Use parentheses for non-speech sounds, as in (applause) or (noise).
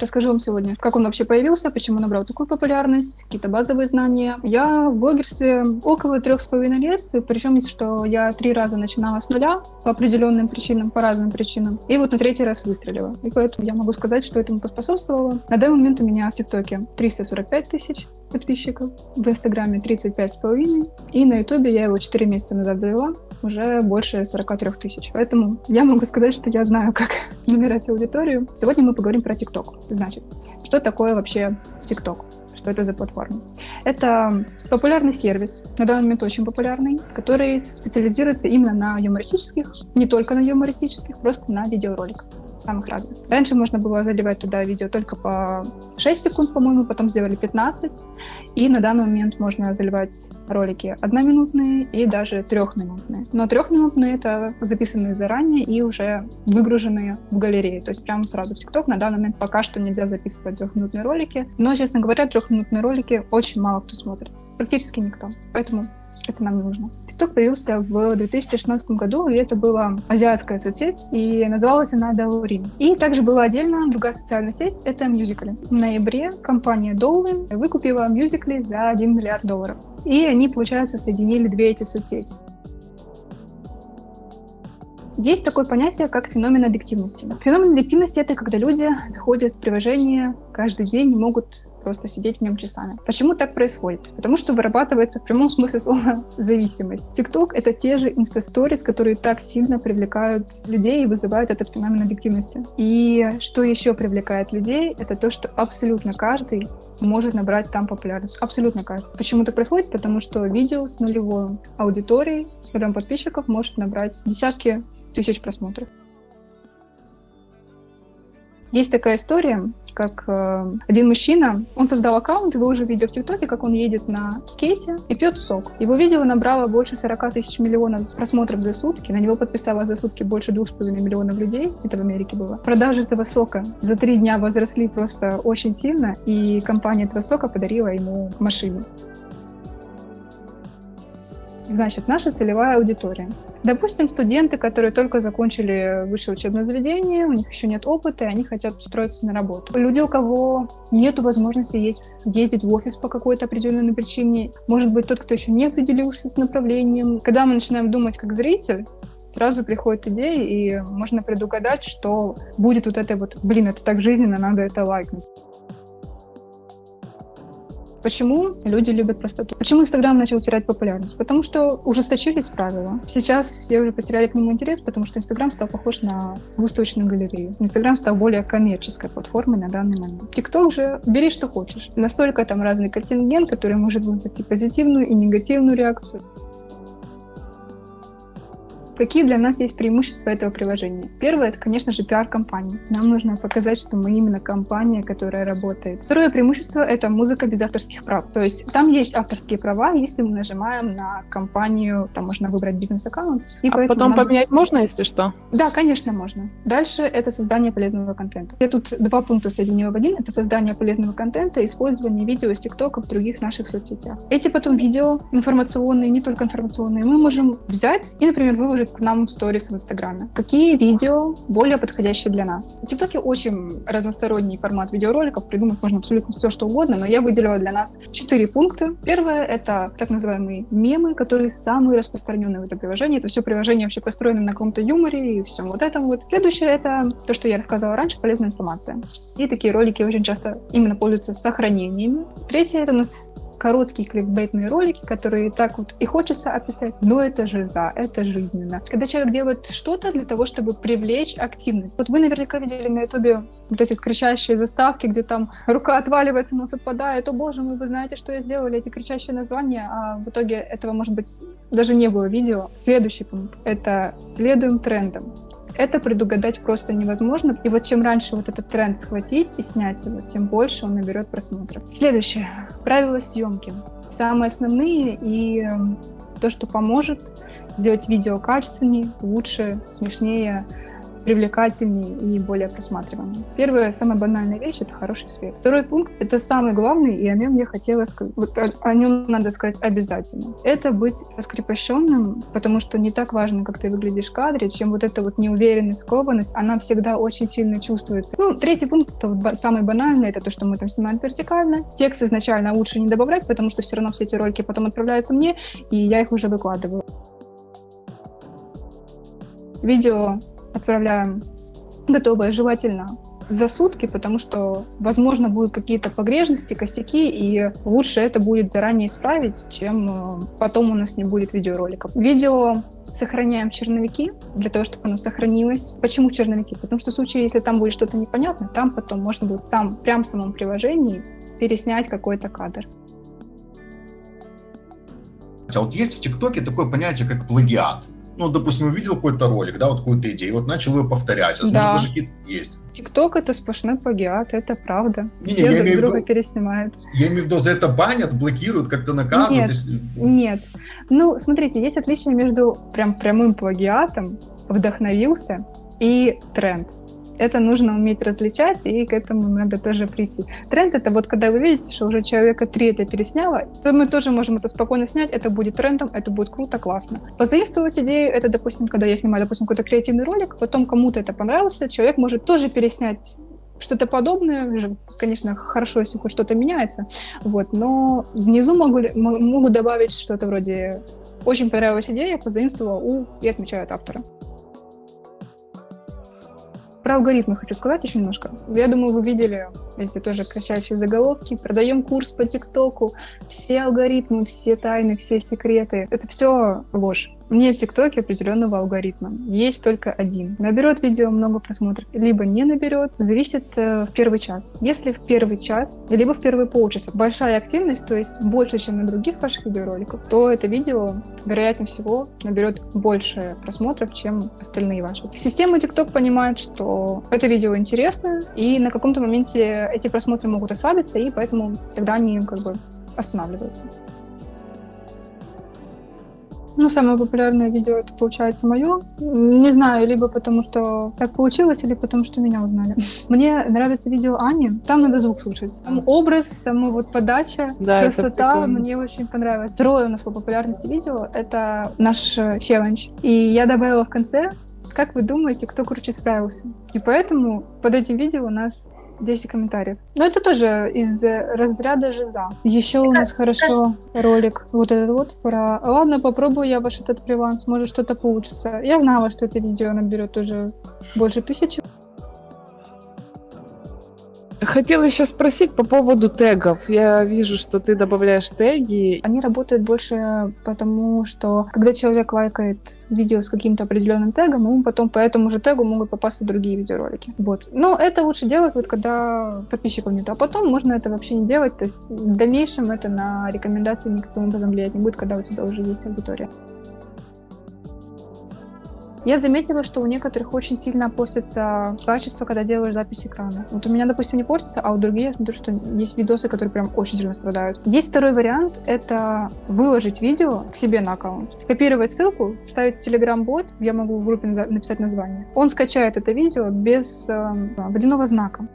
Расскажу вам сегодня, как он вообще появился, почему набрал такую популярность, какие-то базовые знания. Я в блогерстве около трех с половиной лет, причем, что я три раза начинала с нуля по определенным причинам, по разным причинам, и вот на третий раз выстрелила. И поэтому я могу сказать, что этому поспособствовало. На данный момент у меня в ТикТоке 345 тысяч подписчиков, в Инстаграме 35 с половиной, и на Ютубе я его 4 месяца назад завела, уже больше 43 тысяч. Поэтому я могу сказать, что я знаю, как (laughs) набирать аудиторию. Сегодня мы поговорим про ТикТок. Значит, что такое вообще ТикТок? Что это за платформа? Это популярный сервис, на данный момент очень популярный, который специализируется именно на юмористических, не только на юмористических, просто на видеороликах самых разных. Раньше можно было заливать туда видео только по 6 секунд, по-моему, потом сделали 15, и на данный момент можно заливать ролики одноминутные и даже трехминутные. Но трехминутные — это записанные заранее и уже выгруженные в галерею, то есть прямо сразу в ТикТок. На данный момент пока что нельзя записывать трехминутные ролики, но, честно говоря, трехминутные ролики очень мало кто смотрит, практически никто, поэтому это нам не нужно. TikTok появился в 2016 году, и это была азиатская соцсеть, и называлась она Douyin. И также была отдельно другая социальная сеть, это Musical.ly. В ноябре компания Douyin выкупила Musical.ly за 1 миллиард долларов. И они, получается, соединили две эти соцсети. Есть такое понятие, как феномен аддиктивности. Феномен аддиктивности — это когда люди заходят в приложение каждый день и могут просто сидеть в нем часами. Почему так происходит? Потому что вырабатывается в прямом смысле слова (laughs) зависимость. TikTok — это те же инстасторис, которые так сильно привлекают людей и вызывают этот феномен объективности. И что еще привлекает людей, это то, что абсолютно каждый может набрать там популярность. Абсолютно каждый. Почему это происходит? Потому что видео с нулевой аудиторией, с нулем подписчиков может набрать десятки тысяч просмотров. Есть такая история, как э, один мужчина, он создал аккаунт, вы уже видели в ТикТоке, как он едет на скейте и пьет сок. Его видео набрало больше 40 тысяч миллионов просмотров за сутки, на него подписалось за сутки больше 2,5 миллионов людей, это в Америке было. Продажи этого сока за три дня возросли просто очень сильно, и компания этого сока подарила ему машину. Значит, наша целевая аудитория. Допустим, студенты, которые только закончили высшее учебное заведение, у них еще нет опыта, и они хотят устроиться на работу. Люди, у кого нет возможности есть, ездить в офис по какой-то определенной причине, может быть, тот, кто еще не определился с направлением. Когда мы начинаем думать как зритель, сразу приходит идея, и можно предугадать, что будет вот это вот, блин, это так жизненно, надо это лайкнуть. Почему люди любят простоту? Почему Инстаграм начал терять популярность? Потому что ужесточились правила. Сейчас все уже потеряли к нему интерес, потому что Инстаграм стал похож на выставочную галерею. Инстаграм стал более коммерческой платформой на данный момент. ТикТок же бери что хочешь. Настолько там разный контингент, который может вызвать и позитивную, и негативную реакцию. Какие для нас есть преимущества этого приложения? Первое, это, конечно же, пиар-компания. Нам нужно показать, что мы именно компания, которая работает. Второе преимущество — это музыка без авторских прав. То есть там есть авторские права, если мы нажимаем на компанию, там можно выбрать бизнес-аккаунт. И а потом поменять можно, если что? Да, конечно, можно. Дальше это создание полезного контента. Я тут два пункта соединила в один. Это создание полезного контента, использование видео из ТикТока в других наших соцсетях. Эти потом видео информационные, не только информационные, мы можем взять и, например, выложить выложить к нам в сторис в Инстаграме. Какие видео более подходящие для нас? В ТикТоке очень разносторонний формат видеороликов, придумать можно абсолютно все, что угодно, но я выделила для нас четыре пункта. Первое — это так называемые мемы, которые самые распространенные в этом приложении. Это все приложение вообще построено на каком-то юморе и всем вот этом вот. Следующее — это то, что я рассказывала раньше, полезная информация. И такие ролики очень часто именно пользуются сохранениями. Третье — это у нас короткие кликбейтные ролики, которые так вот и хочется описать, но это же да, это жизненно. Когда человек делает что-то для того, чтобы привлечь активность. Вот вы наверняка видели на ютубе вот эти кричащие заставки, где там рука отваливается, нос отпадает, о боже мой, вы знаете, что я сделала, эти кричащие названия, а в итоге этого, может быть, даже не было видео. Следующий пункт — это следуем трендам. Это предугадать просто невозможно. И вот чем раньше вот этот тренд схватить и снять его, тем больше он наберет просмотров. Следующее. Правила съемки. Самые основные и эм, то, что поможет сделать видео качественнее, лучше, смешнее, привлекательнее и более просматриваемым. Первая, самая банальная вещь — это хороший свет. Второй пункт — это самый главный, и о нем я хотела сказать, вот о, о нем надо сказать обязательно. Это быть раскрепощенным, потому что не так важно, как ты выглядишь в кадре, чем вот эта вот неуверенность, скованность, она всегда очень сильно чувствуется. Ну, третий пункт, это вот самый банальный, это то, что мы там снимаем вертикально. Текст изначально лучше не добавлять, потому что все равно все эти ролики потом отправляются мне, и я их уже выкладываю. Видео отправляем готовое, желательно за сутки, потому что, возможно, будут какие-то погрешности, косяки, и лучше это будет заранее исправить, чем э, потом у нас не будет видеороликов. Видео сохраняем черновики, для того, чтобы оно сохранилось. Почему черновики? Потому что в случае, если там будет что-то непонятно, там потом можно будет сам, прям в самом приложении переснять какой-то кадр. А вот есть в ТикТоке такое понятие, как плагиат ну, допустим, увидел какой-то ролик, да, вот какую-то идею, вот начал ее повторять, а да. даже какие-то есть. ТикТок это сплошной плагиат, это правда. Не, Все друг друга виду, переснимают. Я имею в виду, за это банят, блокируют, как-то наказывают? Нет, если... нет. Ну, смотрите, есть отличие между прям прямым плагиатом, вдохновился, и тренд это нужно уметь различать, и к этому надо тоже прийти. Тренд — это вот когда вы видите, что уже человека три это пересняло, то мы тоже можем это спокойно снять, это будет трендом, это будет круто, классно. Позаимствовать идею — это, допустим, когда я снимаю, допустим, какой-то креативный ролик, потом кому-то это понравился, человек может тоже переснять что-то подобное, конечно, хорошо, если хоть что-то меняется, вот, но внизу могу, могу добавить что-то вроде «очень понравилась идея, позаимствовал у» и отмечают автора. Про алгоритмы хочу сказать еще немножко. Я думаю, вы видели эти тоже кричащие заголовки. Продаем курс по ТикТоку. Все алгоритмы, все тайны, все секреты. Это все ложь. Нет в ТикТоке определенного алгоритма. Есть только один. Наберет видео много просмотров, либо не наберет. Зависит э, в первый час. Если в первый час, либо в первые полчаса большая активность, то есть больше, чем на других ваших видеороликах, то это видео, вероятнее всего, наберет больше просмотров, чем остальные ваши. Система TikTok понимает, что это видео интересно, и на каком-то моменте эти просмотры могут ослабиться, и поэтому тогда они как бы останавливаются. Ну, самое популярное видео это получается мое. Не знаю, либо потому что так получилось, или потому что меня узнали. (laughs) Мне нравится видео Ани. Там надо звук слушать. Там образ, сама вот подача, да, красота мне очень понравилось. Второе у нас по популярности видео это наш э, челлендж. И я добавила в конце как вы думаете, кто круче справился? И поэтому под этим видео у нас 10 комментариев. Но это тоже из разряда жиза. Еще у нас хорошо ролик вот этот вот про... Ладно, попробую я ваш этот фриланс, может что-то получится. Я знала, что это видео наберет уже больше тысячи. Хотела еще спросить по поводу тегов. Я вижу, что ты добавляешь теги. Они работают больше потому, что когда человек лайкает видео с каким-то определенным тегом, ему потом по этому же тегу могут попасться другие видеоролики. Вот. Но это лучше делать, вот когда подписчиков нет. А потом можно это вообще не делать. В дальнейшем это на рекомендации никаким образом влиять не будет, когда у тебя уже есть аудитория. Я заметила, что у некоторых очень сильно портится качество, когда делаешь запись экрана. Вот у меня, допустим, не портится, а у других я смотрю, что есть видосы, которые прям очень сильно страдают. Есть второй вариант, это выложить видео к себе на аккаунт, скопировать ссылку, вставить Telegram-бот, я могу в группе написать название. Он скачает это видео без э, водяного знака.